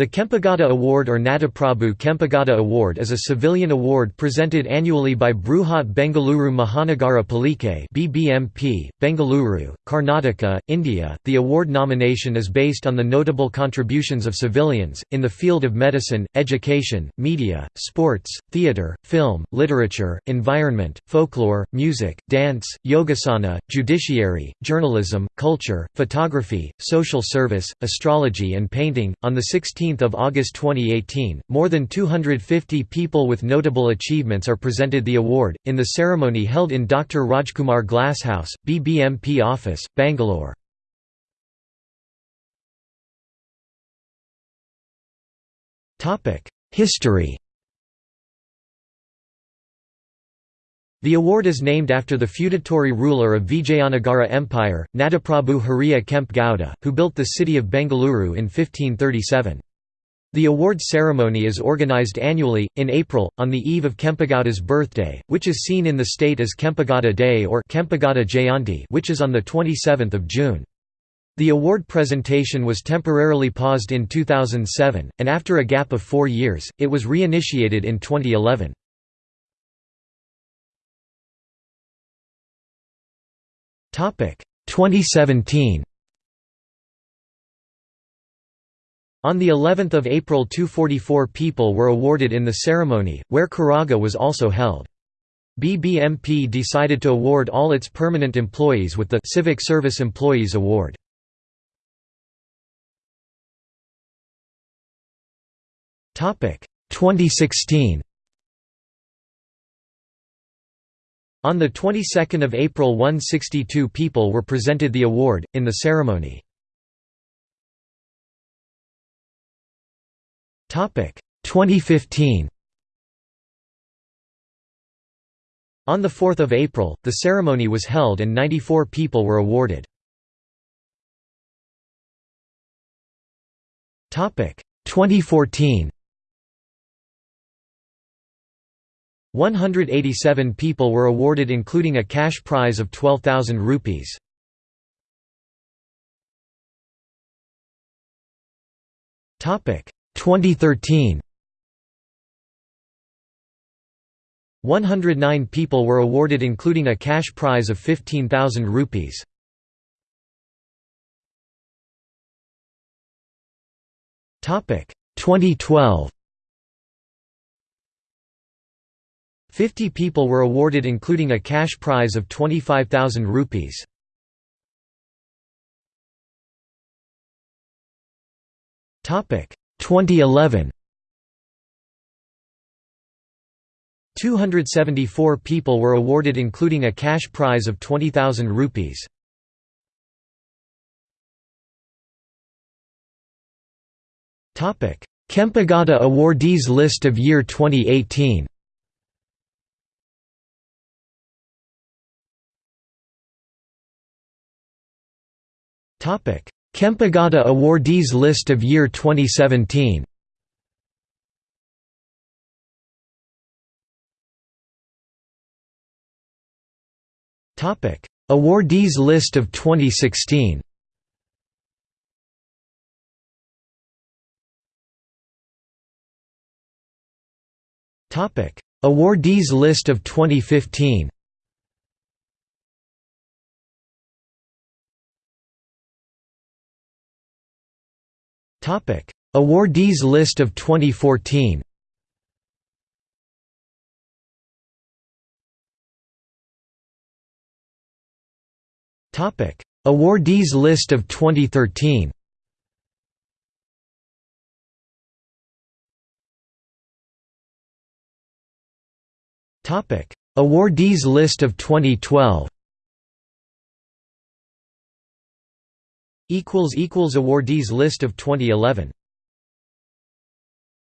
The Kempegowda Award or Nadaprabhu Kempegowda Award is a civilian award presented annually by Bruhat Bengaluru Mahanagara Palike (BBMP), Bengaluru, Karnataka, India. The award nomination is based on the notable contributions of civilians in the field of medicine, education, media, sports, theatre, film, literature, environment, folklore, music, dance, yogasana, judiciary, journalism, culture, photography, social service, astrology and painting. On the 16 15 August 2018, more than 250 people with notable achievements are presented the award, in the ceremony held in Dr. Rajkumar Glasshouse, BBMP office, Bangalore. History The award is named after the feudatory ruler of Vijayanagara Empire, Nadaprabhu Hiriya Kempe Gowda, who built the city of Bengaluru in 1537. The award ceremony is organized annually, in April, on the eve of Kempegowda's birthday, which is seen in the state as Kempegowda Day or Kempegowda Jayanti which is on 27 June. The award presentation was temporarily paused in 2007, and after a gap of four years, it was reinitiated in 2011. Topic 2017 On the 11th of April 244 people were awarded in the ceremony, where Karaga was also held. BBMP decided to award all its permanent employees with the Civic Service Employees Award. Topic 2016 On the 22nd of April 162 people were presented the award, in the ceremony. 2015 On 4 April, the ceremony was held and 94 people were awarded. 2014 187 people were awarded including a cash prize of 12,000 rupees. Topic 2013 109 people were awarded including a cash prize of 15,000 rupees. Topic 2012 50 people were awarded including a cash prize of 25,000 rupees. Topic 2011 274 people were awarded including a cash prize of 20,000 rupees. Kempegowda awardees list of year 2018 Topic Kempegowda awardees list of year 2017 Topic. Awardees list of 2016 Topic. Awardees list of 2015 Awardees list of 2014. Topic: Awardees list of 2013. Topic: Awardees list of 2012. Awardees list of 2011